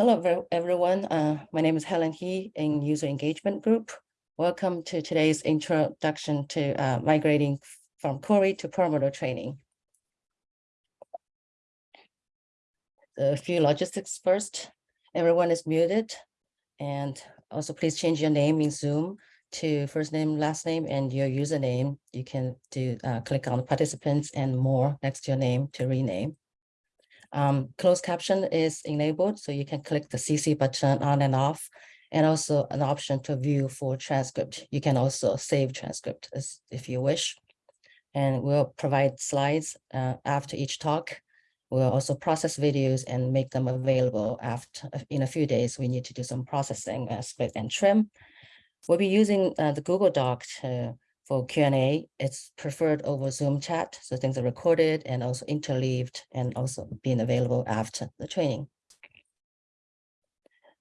Hello, everyone. Uh, my name is Helen He in User Engagement Group. Welcome to today's introduction to uh, migrating from Cori to Perlmutter training. A few logistics first. Everyone is muted. And also please change your name in Zoom to first name, last name, and your username. You can do uh, click on participants and more next to your name to rename. Um, closed caption is enabled, so you can click the CC button on and off, and also an option to view full transcript. You can also save transcript if you wish. And we'll provide slides uh, after each talk. We'll also process videos and make them available after in a few days. We need to do some processing, uh, split and trim. We'll be using uh, the Google Doc to for Q&A, it's preferred over Zoom chat. So things are recorded and also interleaved and also being available after the training.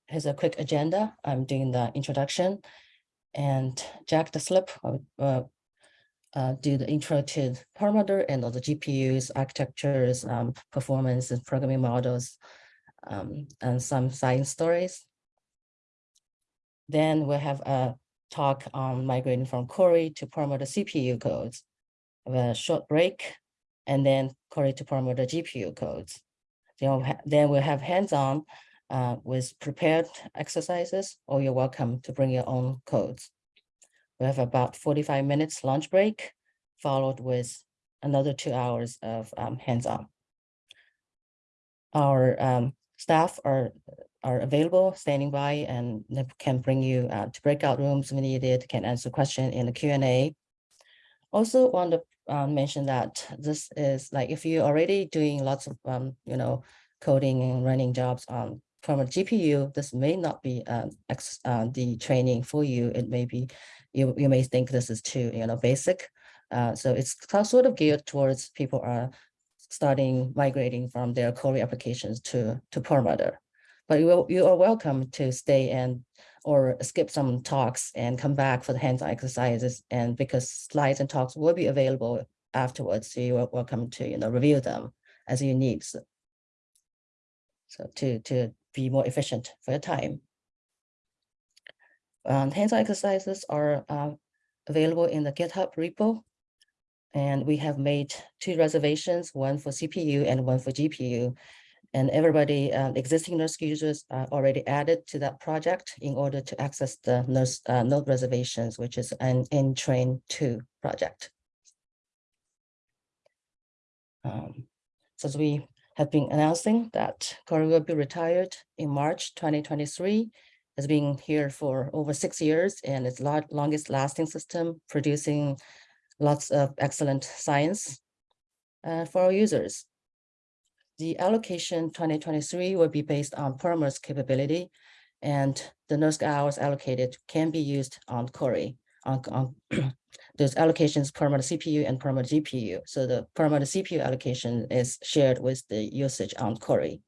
Here's a quick agenda. I'm doing the introduction and Jack Deslippe uh, uh, do the intro to Perlmutter and all the GPUs, architectures, um, performance and programming models, um, and some science stories. Then we'll have a talk on migrating from Cori to Perlmutter CPU codes, a short break, and then Cori to Perlmutter GPU codes. Then, then we'll have hands-on uh, with prepared exercises, or you're welcome to bring your own codes. We have about 45 minutes lunch break, followed with another two hours of um, hands-on. Our um, staff are are available, standing by, and can bring you uh, to breakout rooms when needed, can answer question in the Q&A. Also want to uh, mention that this is like if you're already doing lots of, um, you know, coding and running jobs on from a GPU, this may not be uh, uh, the training for you. It may be, you, you may think this is too, you know, basic. Uh, so it's sort of geared towards people are starting migrating from their Cori applications to, to Perlmutter. But you, you are welcome to stay and or skip some talks and come back for the hands-on exercises. And because slides and talks will be available afterwards, so you are welcome to you know review them as you need. So, so to to be more efficient for your time. Um, hands-on exercises are uh, available in the GitHub repo. And we have made two reservations, one for CPU and one for GPU and everybody, uh, existing NERSC users are already added to that project in order to access the NERSC uh, node reservations, which is an in-train 2 project. Um, so as we have been announcing that Cori will be retired in March 2023, has been here for over six years and its the longest lasting system, producing lots of excellent science uh, for our users. The allocation 2023 will be based on Perlmutter's capability and the NERSC hours allocated can be used on Cori. On, on those allocations Perlmutter CPU and Perlmutter GPU. So the Perlmutter CPU allocation is shared with the usage on Cori.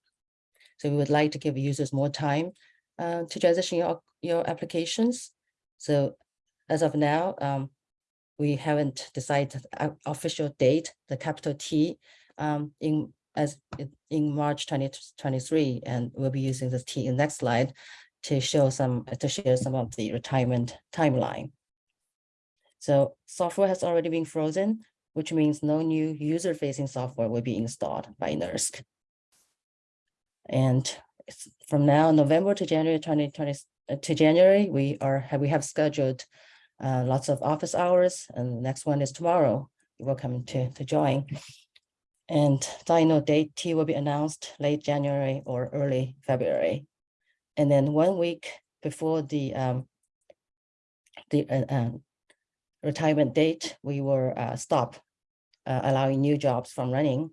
So we would like to give users more time uh, to transition your, your applications. So as of now, um, we haven't decided official date, the capital T um, in as in March 2023, and we'll be using this T in next slide to show some to share some of the retirement timeline. So software has already been frozen, which means no new user-facing software will be installed by NERSC. And from now, November to January 2020 uh, to January, we are we have scheduled uh, lots of office hours, and the next one is tomorrow. You're welcome to to join. And final date T will be announced late January or early February. And then one week before the um, the uh, uh, retirement date, we will uh, stop uh, allowing new jobs from running.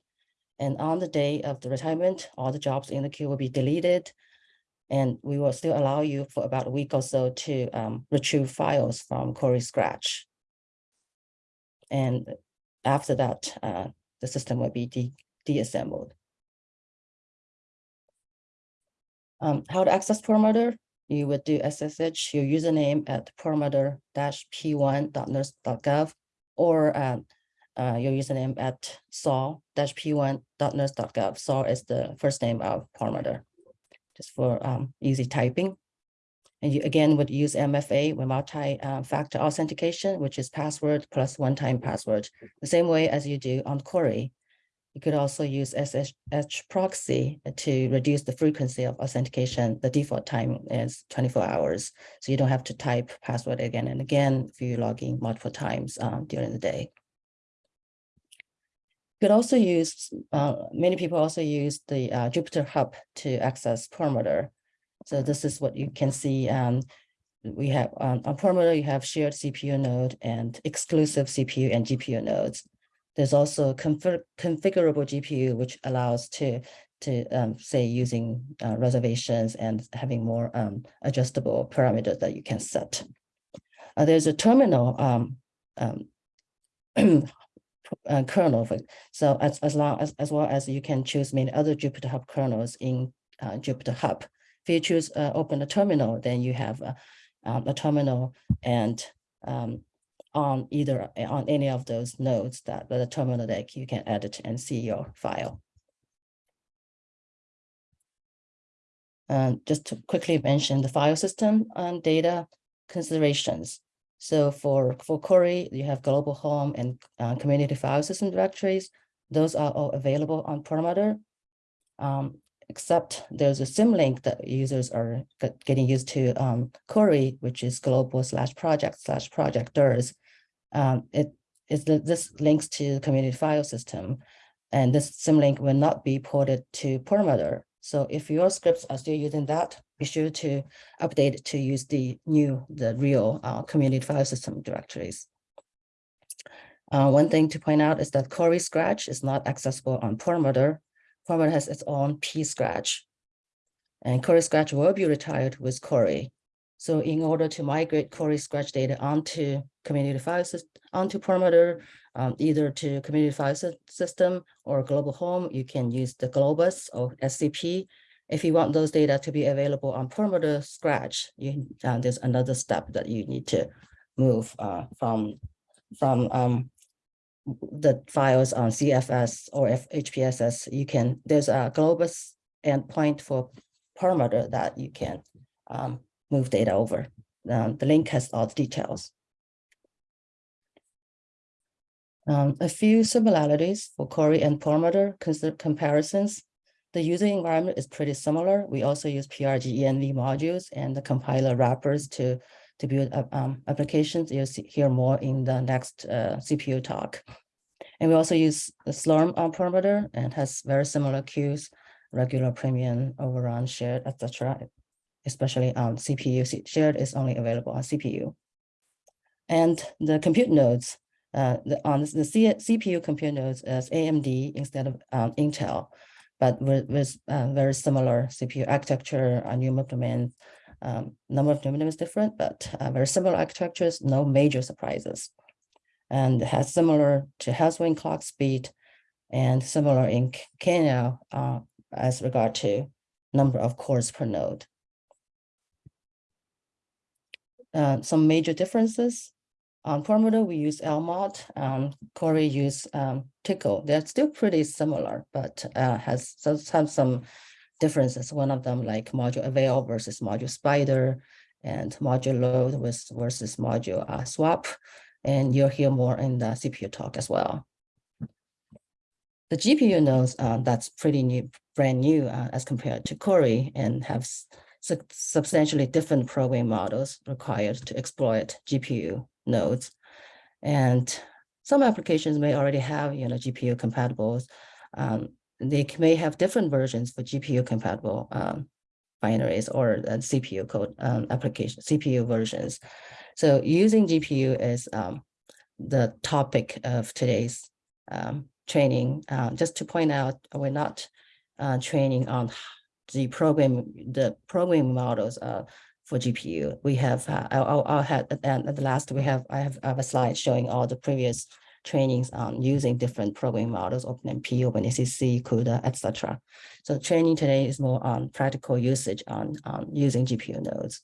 And on the day of the retirement, all the jobs in the queue will be deleted. And we will still allow you for about a week or so to um, retrieve files from Cori Scratch. And after that, uh, the system will be de deassembled. Um, how to access Perlmutter? You would do SSH your username at perlmutter-p1.nersc.gov or uh, uh, your username at saul-p1.nersc.gov. Saul is the first name of Perlmutter. just for um, easy typing. And you again would use MFA with multi-factor authentication, which is password plus one-time password, the same way as you do on Cori. You could also use SSH proxy to reduce the frequency of authentication. The default time is 24 hours, so you don't have to type password again and again if you're logging multiple times um, during the day. You could also use, uh, many people also use the uh, Jupyter Hub to access Perlmutter. So this is what you can see. Um, we have on, on Perlmutter, you have shared CPU node and exclusive CPU and GPU nodes. There's also config configurable GPU, which allows to, to um, say using uh, reservations and having more um, adjustable parameters that you can set. Uh, there's a terminal um, um uh, kernel. So as, as long as, as well as you can choose many other Jupyter Hub kernels in uh, Jupyter Hub. If you choose uh, open a terminal, then you have a, um, a terminal and um, on either on any of those nodes that the terminal that you can edit and see your file. Um, just to quickly mention the file system and data considerations. So for, for Cori, you have global home and uh, community file system directories. Those are all available on Perlmutter. Um, except there's a symlink that users are getting used to um, Cori, which is global slash project slash projectdirs. Um, it is this links to community file system, and this symlink will not be ported to Perlmutter. So if your scripts are still using that, be sure to update to use the new, the real uh, community file system directories. Uh, one thing to point out is that Cori Scratch is not accessible on Perlmutter. Perlmutter has its own P Scratch, and Cori Scratch will be retired with Cori. So in order to migrate Cori Scratch data onto community file onto Perlmutter, um, either to community file system or global home, you can use the Globus or SCP. If you want those data to be available on Perlmutter Scratch, you, uh, there's another step that you need to move uh, from, from um, the files on CFS or HPSS. You can, there's a Globus endpoint for Perlmutter that you can um, move data over. Um, the link has all the details. Um, a few similarities for Cori and Perlmutter comparisons. The user environment is pretty similar. We also use PRG ENV modules and the compiler wrappers to, to build um, applications. You'll see, hear more in the next uh, CPU talk. And we also use the Slurm on Perlmutter and has very similar queues, regular premium, overrun, shared, etc. Especially on CPU. Shared is only available on CPU. And the compute nodes uh, the, on the C CPU compute nodes is AMD instead of um, Intel, but with, with uh, very similar CPU architecture, number of domains, um, number of domains different, but uh, very similar architectures, no major surprises. And has similar to Haswell clock speed and similar in Kenya uh, as regard to number of cores per node. Uh, some major differences on Perlmutter, we use LMOD. Um, Cori use um, Tcl. They're still pretty similar, but uh, has some, some differences. One of them like module avail versus module spider and module load versus module uh, swap. And you'll hear more in the CPU talk as well. The GPU nodes, uh, that's pretty new, brand new uh, as compared to Cori and have su substantially different programming models required to exploit GPU nodes. And some applications may already have, you know, GPU compatibles. Um, they may have different versions for GPU compatible um, binaries or uh, CPU code um, application, CPU versions. So using GPU is um, the topic of today's um, training. Uh, just to point out, we're not uh, training on the program, the programming models uh, for GPU. We have, uh, I'll, I'll have, and at the last we have, I have, I have a slide showing all the previous trainings on using different programming models, OpenMP, OpenACC, CUDA, etc. So training today is more on practical usage on, using GPU nodes.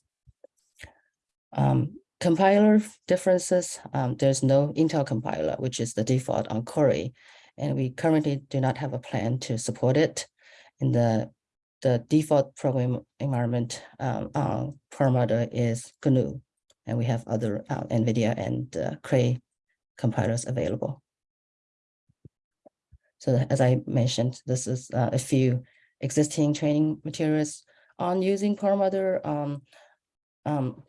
Um, compiler differences, um, there's no Intel compiler, which is the default on Cori, and we currently do not have a plan to support it. In the the default program environment um, on Perlmutter is GNU, and we have other uh, NVIDIA and uh, Cray compilers available. So as I mentioned, this is uh, a few existing training materials on using Perlmutter, um, um,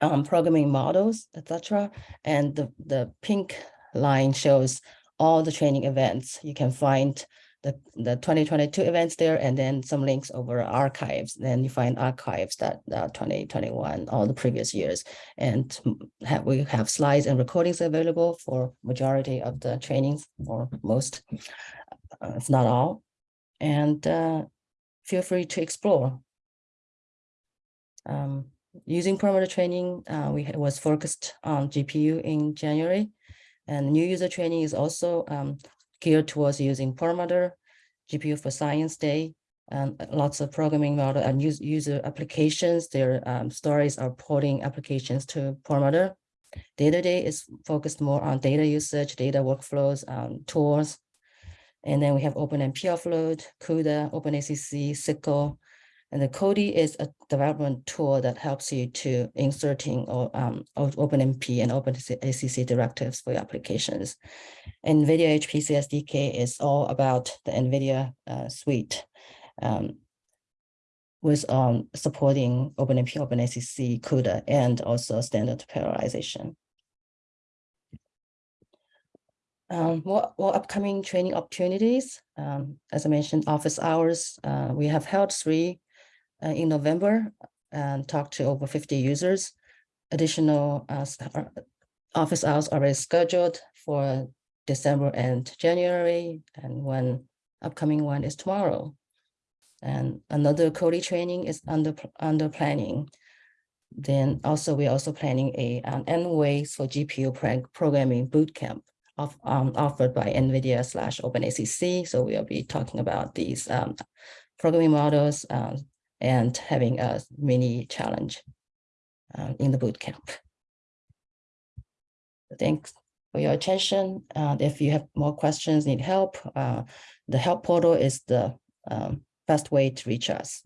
um, programming models, etc. And the, the pink line shows all the training events. You can find the, the 2022 events there and then some links over archives. Then you find archives that uh, 2021, all the previous years. And have, we have slides and recordings available for majority of the trainings or most, uh, if not all. And uh, feel free to explore. Um, using Perlmutter training, uh, we was focused on GPU in January. And new user training is also um, geared towards using Perlmutter, GPU for Science Day, and lots of programming model and use, user applications. Their um, stories are porting applications to Perlmutter. Data Day is focused more on data usage, data workflows, um, tools. And then we have OpenMP offload, CUDA, OpenACC, SYCL, and the Codee is a development tool that helps you to inserting or um, OpenMP and OpenACC directives for your applications. NVIDIA HPC SDK is all about the NVIDIA uh, suite um, with um, supporting OpenMP, OpenACC, CUDA, and also standard parallelization. Um, what, what upcoming training opportunities? Um, as I mentioned, office hours, uh, we have held three uh, in November and talked to over 50 users. Additional uh, uh, office hours already scheduled for December and January, and one upcoming one is tomorrow. And another Codee training is under under planning. Then also we're also planning a an N-Ways for GPU programming bootcamp of, um, offered by NVIDIA slash OpenACC. So we'll be talking about these um, programming models, uh, and having a mini challenge uh, in the boot camp. Thanks for your attention. Uh, if you have more questions, need help, uh, the help portal is the um, best way to reach us.